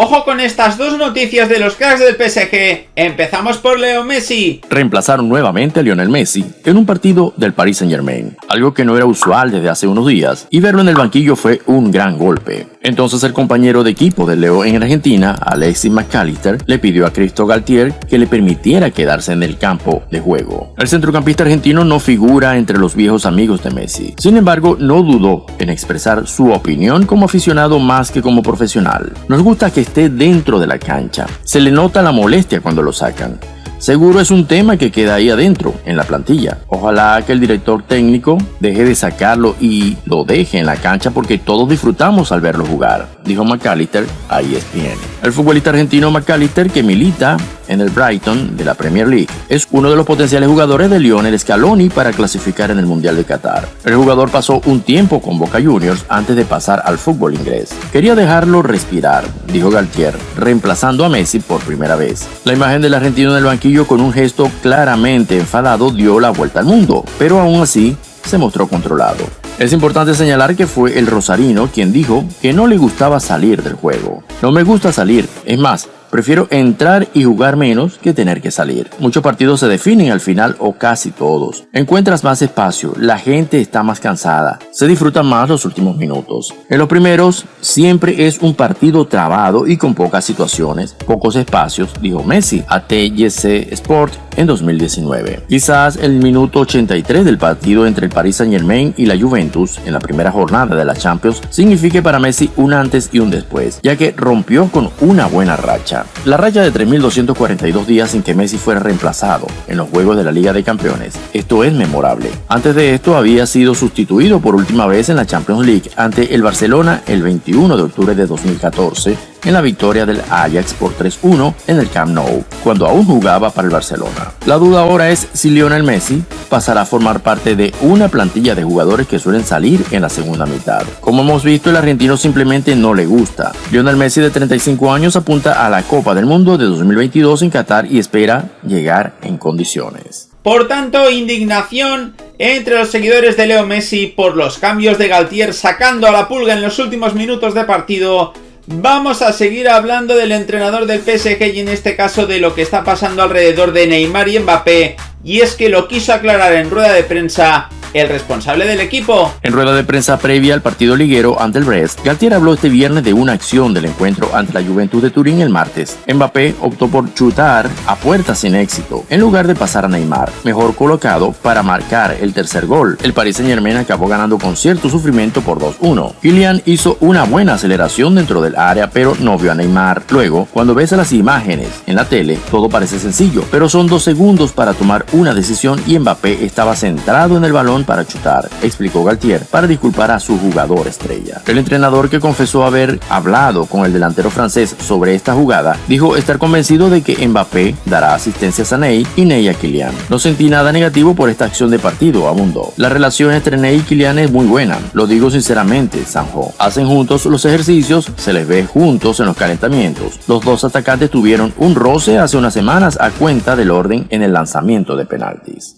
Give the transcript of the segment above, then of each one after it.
Ojo con estas dos noticias de los cracks del PSG. Empezamos por Leo Messi. Reemplazaron nuevamente a Lionel Messi en un partido del Paris Saint Germain, algo que no era usual desde hace unos días, y verlo en el banquillo fue un gran golpe. Entonces el compañero de equipo de Leo en Argentina, Alexis McAllister, le pidió a Cristo Galtier que le permitiera quedarse en el campo de juego. El centrocampista argentino no figura entre los viejos amigos de Messi. Sin embargo, no dudó en expresar su opinión como aficionado más que como profesional. Nos gusta que esté dentro de la cancha. Se le nota la molestia cuando lo sacan. Seguro es un tema que queda ahí adentro, en la plantilla. Ojalá que el director técnico deje de sacarlo y lo deje en la cancha porque todos disfrutamos al verlo jugar, dijo McAllister a ESPN. El futbolista argentino McAllister, que milita en el Brighton de la Premier League, es uno de los potenciales jugadores de Lionel Scaloni para clasificar en el Mundial de Qatar. El jugador pasó un tiempo con Boca Juniors antes de pasar al fútbol inglés. Quería dejarlo respirar, dijo Galtier, reemplazando a Messi por primera vez. La imagen del argentino en el banquillo con un gesto claramente enfadado dio la vuelta al mundo, pero aún así se mostró controlado. Es importante señalar que fue el rosarino quien dijo que no le gustaba salir del juego. No me gusta salir, es más, Prefiero entrar y jugar menos que tener que salir. Muchos partidos se definen al final o casi todos. Encuentras más espacio, la gente está más cansada, se disfrutan más los últimos minutos. En los primeros siempre es un partido trabado y con pocas situaciones, pocos espacios, dijo Messi a TGC Sport en 2019. Quizás el minuto 83 del partido entre el Paris Saint Germain y la Juventus en la primera jornada de la Champions signifique para Messi un antes y un después, ya que rompió con una buena racha. La raya de 3.242 días sin que Messi fuera reemplazado en los Juegos de la Liga de Campeones. Esto es memorable. Antes de esto había sido sustituido por última vez en la Champions League ante el Barcelona el 21 de octubre de 2014 en la victoria del Ajax por 3-1 en el Camp Nou, cuando aún jugaba para el Barcelona. La duda ahora es si Lionel Messi pasará a formar parte de una plantilla de jugadores que suelen salir en la segunda mitad. Como hemos visto, el argentino simplemente no le gusta. Lionel Messi de 35 años apunta a la Copa del Mundo de 2022 en Qatar y espera llegar en condiciones. Por tanto, indignación entre los seguidores de Leo Messi por los cambios de Galtier sacando a la pulga en los últimos minutos de partido Vamos a seguir hablando del entrenador del PSG y en este caso de lo que está pasando alrededor de Neymar y Mbappé. Y es que lo quiso aclarar en rueda de prensa el responsable del equipo. En rueda de prensa previa al partido liguero ante el Brest, Galtier habló este viernes de una acción del encuentro ante la Juventud de Turín el martes. Mbappé optó por chutar a puerta sin éxito, en lugar de pasar a Neymar, mejor colocado para marcar el tercer gol. El Paris Saint Germain acabó ganando con cierto sufrimiento por 2-1. Kylian hizo una buena aceleración dentro del área, pero no vio a Neymar. Luego, cuando ves las imágenes en la tele, todo parece sencillo, pero son dos segundos para tomar una decisión y Mbappé estaba centrado en el balón para chutar, explicó Galtier, para disculpar a su jugador estrella. El entrenador que confesó haber hablado con el delantero francés sobre esta jugada, dijo estar convencido de que Mbappé dará asistencia a Ney y Ney a Kylian. No sentí nada negativo por esta acción de partido, abundó. La relación entre Ney y Kylian es muy buena, lo digo sinceramente, Sanjo. Hacen juntos los ejercicios, se les ve juntos en los calentamientos. Los dos atacantes tuvieron un roce hace unas semanas a cuenta del orden en el lanzamiento de penaltis.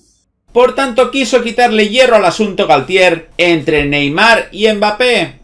Por tanto, quiso quitarle hierro al asunto Galtier entre Neymar y Mbappé.